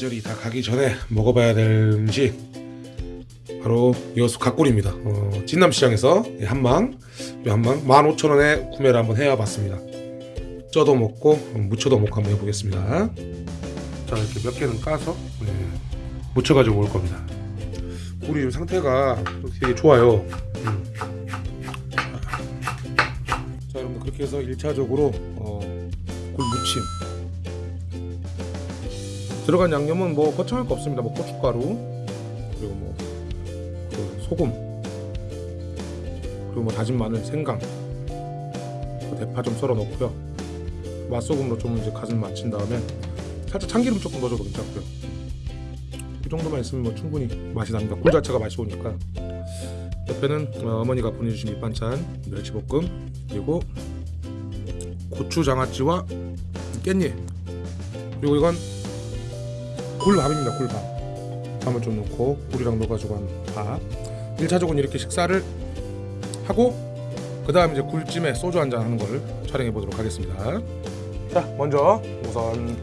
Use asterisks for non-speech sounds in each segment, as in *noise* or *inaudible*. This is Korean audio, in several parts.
계절이 다 가기 전에 먹어봐야 될 음식 바로 여수 갓골입니다. 어, 진남시장에서 이 한망 이 한망 15,000원에 구매를 한번 해와봤습니다. 쪄도 먹고 무쳐도 먹고 한번 해보겠습니다. 자 이렇게 몇 개는 까서 네, 무쳐가지고 올 겁니다. 굴이 좀 상태가 되게 좋아요. 음. 자 여러분들 그렇게 해서 1차적으로 어, 굴 무침 들어간 양념은 뭐 거창할 거 없습니다. 뭐 고춧가루 그리고 뭐그 소금 그리고 뭐 다진 마늘, 생강, 그 대파 좀 썰어 넣고요. 맛소금으로 좀 이제 간을 맞춘 다음에 살짝 참기름 조금 넣어줘도 괜찮고요. 이 정도만 있으면 뭐 충분히 맛이 납니다. 굴 자체가 맛이 오니까. 옆에는 어, 어머니가 보내주신 밑반찬 멸치볶음 그리고 고추 장아찌와 깻잎 그리고 이건 굴밥입니다 굴밥. 밥을 좀 넣고 굴이랑 넣어가지고 한 밥. 1차적으로 이렇게 식사를 하고 그 다음 이제 굴찜에 소주 한 잔 하는 걸 촬영해 보도록 하겠습니다. 자 먼저 우선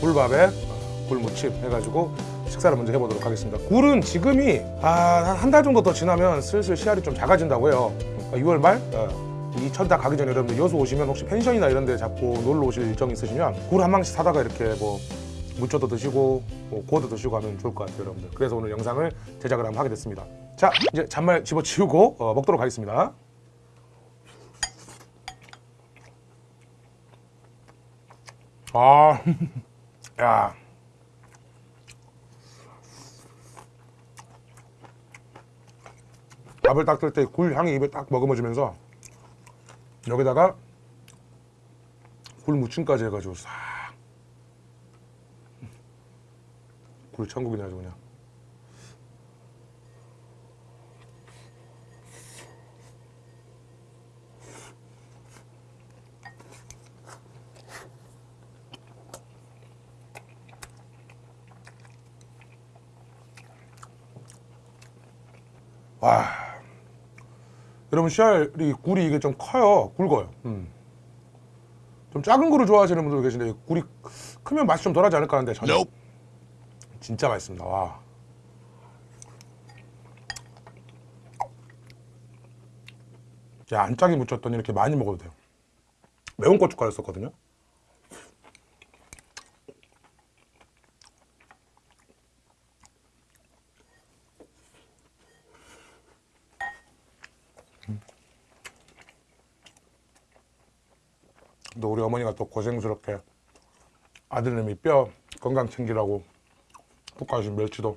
굴밥에 굴무침 해가지고 식사를 먼저 해보도록 하겠습니다. 굴은 지금이 아, 한달 정도 더 지나면 슬슬 씨알이 좀 작아진다고 해요 6월 말 어, 이 천다 가기 전에 여러분들 여수 오시면 혹시 펜션이나 이런 데 잡고 놀러 오실 일정이 있으시면 굴 한 망씩 사다가 이렇게 뭐 무쳐도 드시고 뭐 구워도 드시고 하면 좋을 것 같아요 여러분들. 그래서 오늘 영상을 제작을 한번 하게 됐습니다. 자 이제 잔말 집어치우고 어, 먹도록 하겠습니다. 아, *laughs* 야. 밥을 딱뜰때굴 향이 입에 딱 머금어지면서 여기다가 굴 무침까지 해가지고 싹 굴 천국이네 아주 그냥. 와. 여러분 씨알이 굴이 이게 좀 커요. 굵어요. 음. 좀 작은 굴을 좋아하시는 분들 계신데 굴이 크면 맛이 좀 덜하지 않을까 하는데 전혀 진짜 맛있습니다. 와. 야, 안 짜게 무쳤더니 이렇게 많이 먹어도 돼요. 매운 고춧가루 썼거든요. 또 우리 어머니가 또 고생스럽게 아들님이 뼈 건강 챙기라고 볶아주신 멸치도.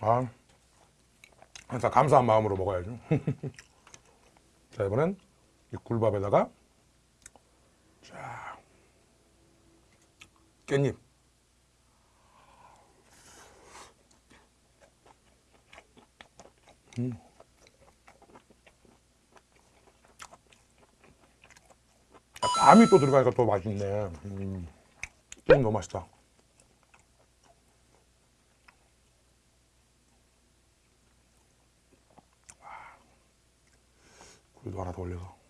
아 항상 감사한 마음으로 먹어야죠. *laughs* 자 이번엔 이 굴밥에다가 자 깻잎. 음. 감이 또 들어가니까 또 맛있네. 음. 너무 맛있다. 굴도 하나 더 올려서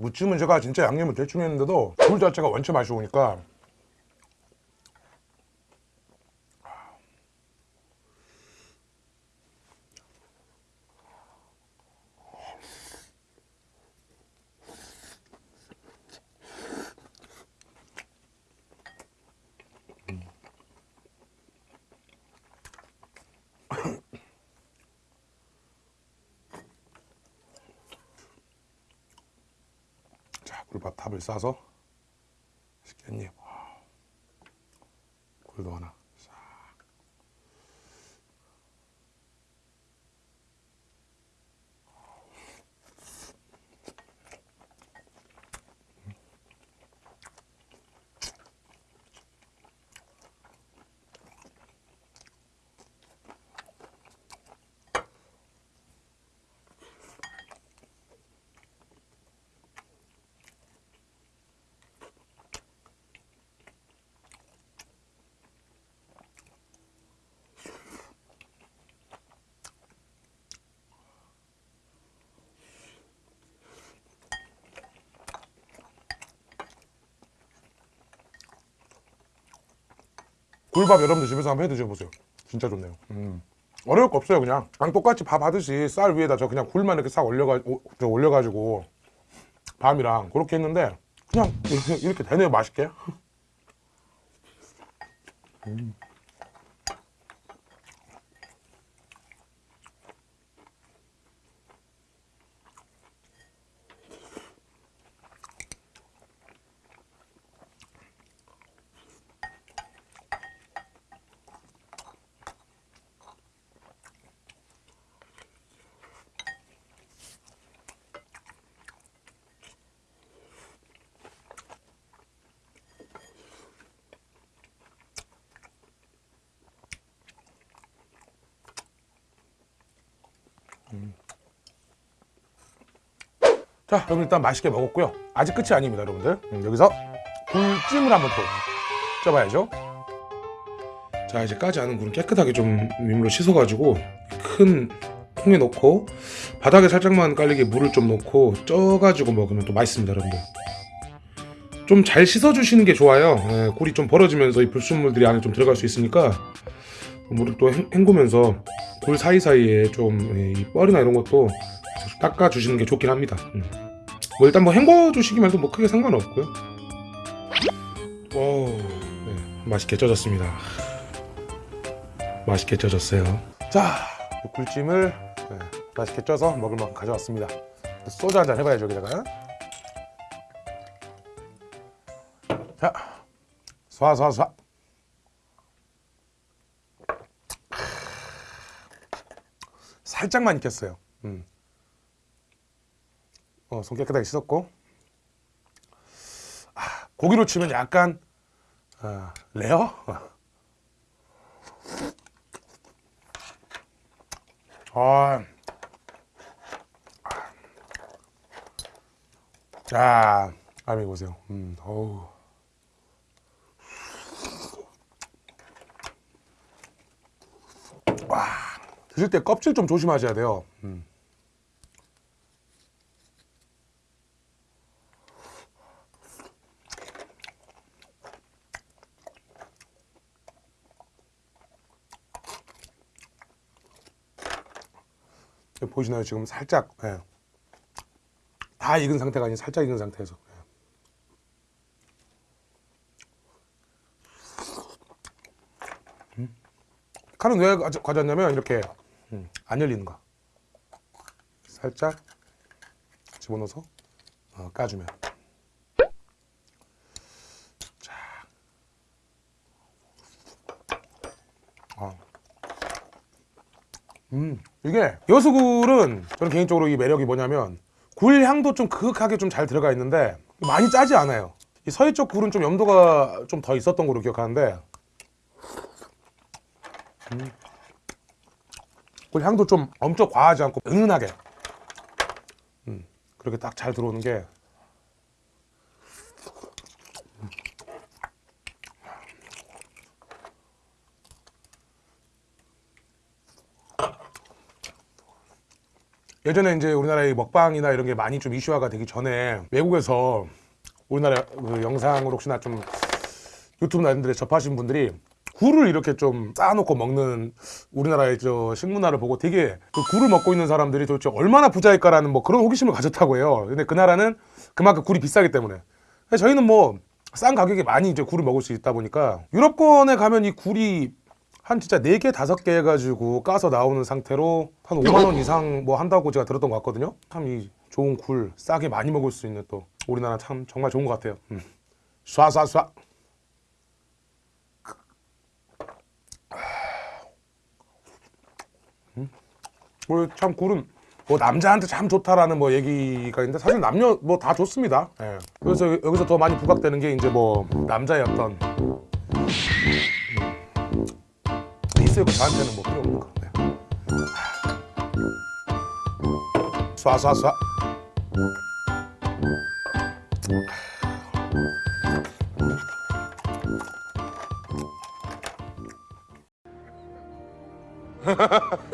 무침은 제가 진짜 양념을 대충 했는데도 굴 자체가 원체 맛이 오니까 자 굴밥 탑을 싸서 깻잎 굴도 하나 싹. 굴밥 여러분들 집에서 한번 해 드셔보세요. 진짜 좋네요. 음. 어려울 거 없어요 그냥 그냥 똑같이 밥 하듯이 쌀 위에다 저 그냥 굴만 이렇게 싹 올려가 오- 저 올려가지고 밤이랑 그렇게 했는데 그냥 이렇게, *laughs* 이렇게 되네요 맛있게 음. 자 여러분 일단 맛있게 먹었고요. 아직 끝이 아닙니다 여러분들. 음, 여기서 굴찜을 한번 또 쪄봐야죠. 자 이제 까지 않은 굴은 깨끗하게 좀 민물로 씻어가지고 큰 통에 넣고 바닥에 살짝만 깔리게 물을 좀 넣고 쪄가지고 먹으면 또 맛있습니다 여러분들. 좀 잘 씻어주시는 게 좋아요. 예, 굴이 좀 벌어지면서 이 불순물들이 안에 좀 들어갈 수 있으니까 물을 또 헹- 헹구면서 굴 사이사이에 좀 이 뻘이나 이런 것도 닦아주시는 게 좋긴 합니다. 음. 뭐 일단 뭐 헹궈주시기만 해도 뭐 크게 상관없고요. 오, 네, 맛있게 쪄졌습니다. 맛있게 쪄졌어요. 자, 이 굴찜을 네, 맛있게 쪄서 먹을 만큼 가져왔습니다. 소주 한 잔 해봐야죠 여기다가. 자, 쏴쏴쏴. 살짝만 익혔어요. 음. 어, 손 깨끗하게 씻었고 아, 고기로 치면 약간 아, 레어? 아, 자, 아미 보세요. 음, 어우. 와, 드실 때 껍질 좀 조심하셔야 돼요. 음. 보시나요? 지금 살짝 예. 다 익은 상태가 아닌 살짝 익은 상태에서 예. 음. 칼은 왜 가져- 가져왔냐면 이렇게 음, 안 열리는 거 살짝 집어넣어서 어, 까주면 자. 아. 음, 이게 여수굴은 저는 개인적으로 이 매력이 뭐냐면 굴 향도 좀 그윽하게 좀 잘 들어가 있는데 많이 짜지 않아요. 이 서해 쪽 굴은 좀 염도가 좀 더 있었던 걸로 기억하는데 음, 굴 향도 좀 엄청 과하지 않고 은은하게. 음, 그렇게 딱 잘 들어오는 게 예전에 이제 우리나라의 먹방이나 이런 게 많이 좀 이슈화가 되기 전에 외국에서 우리나라 그 영상으로 혹시나 좀 유튜브나 이런 데 접하신 분들이 굴을 이렇게 좀 쌓아놓고 먹는 우리나라의 저 식문화를 보고 되게 그 굴을 먹고 있는 사람들이 도대체 얼마나 부자일까라는 뭐 그런 호기심을 가졌다고 해요. 근데 그 나라는 그만큼 굴이 비싸기 때문에. 저희는 뭐 싼 가격에 많이 이제 굴을 먹을 수 있다 보니까 유럽권에 가면 이 굴이 한 진짜 4개, 5개 해가지고 까서 나오는 상태로 한 5만원 이상 뭐 한다고 제가 들었던 것 같거든요. 참 이 좋은 굴 싸게 많이 먹을 수 있는 또 우리나라 참 정말 좋은 것 같아요. 음. 쏴쏴쏴. 뭐 참 굴은 뭐 남자한테 참 좋다라는 뭐 얘기가 있는데 사실 남녀 뭐 다 좋습니다. 예. 그래서 여기서 더 많이 부각되는 게 이제 뭐 남자의 어떤 있었고 저한테는 뭐 필요 없는 거예요. 쏴쏴쏴. *laughs*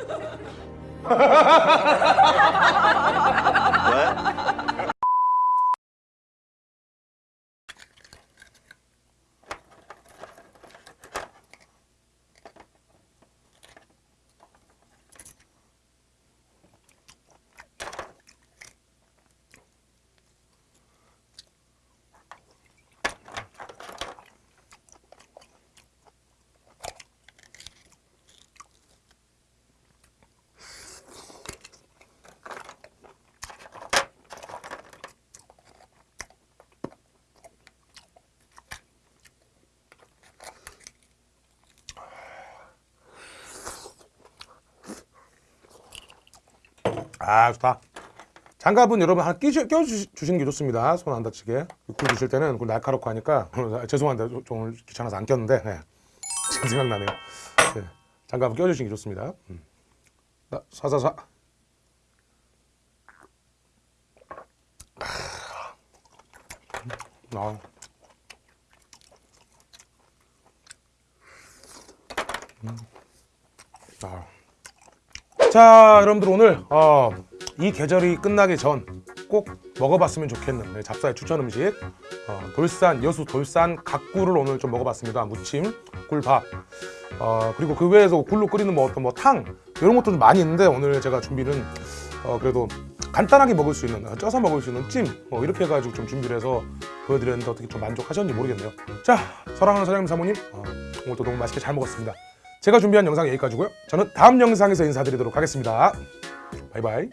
아 좋다. 장갑은 여러분 하나 끼시, 껴주시는 게 좋습니다. 손 안 다치게. 굴 드실 때는 그 날카롭고 하니까 *laughs* 죄송한데 오늘 귀찮아서 안 꼈는데 네. *laughs* 지금 생각나네요. 네. 장갑은 껴주시는 게 좋습니다. 음. 자, 사사사. 아. 음. 아. 자, 여러분들 오늘 어, 이 계절이 끝나기 전 꼭 먹어봤으면 좋겠는 네, 잡사의 추천 음식 어, 돌산 여수 돌산 각굴을 오늘 좀 먹어봤습니다. 무침, 굴밥 어, 그리고 그 외에서 굴로 끓이는 뭐 어떤 뭐탕 이런 것도 좀 많이 있는데 오늘 제가 준비는 어, 그래도 간단하게 먹을 수 있는 어, 쪄서 먹을 수 있는 찜 뭐 이렇게 해가지고 좀 준비를 해서 보여드렸는데 어떻게 좀 만족하셨는지 모르겠네요. 자, 사랑하는 사장님 사모님 어, 오늘도 너무 맛있게 잘 먹었습니다. 제가 준비한 영상 여기까지고요. 저는 다음 영상에서 인사드리도록 하겠습니다. 바이바이.